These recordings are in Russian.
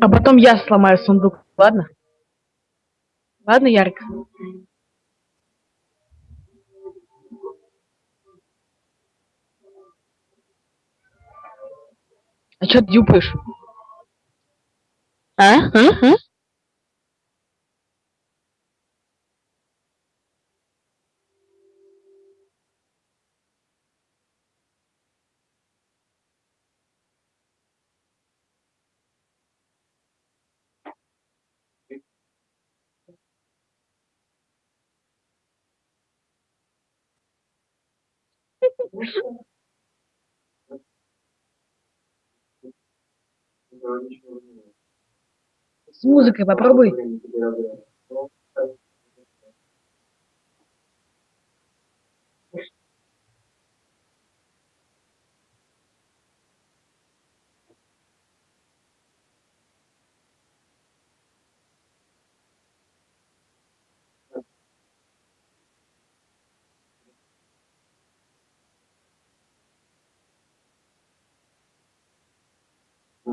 А потом я сломаю сундук, ладно? Ладно, Ярик? А чё ты дюпаешь? А? А? А? С музыкой попробуй.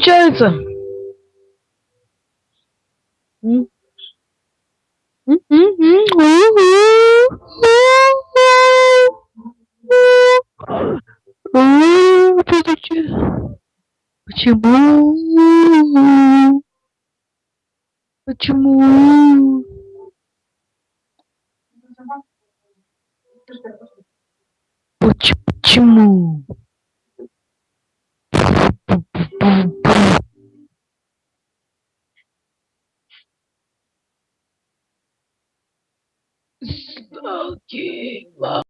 Получается. Всё-таки. Почему? Почему? Smoking.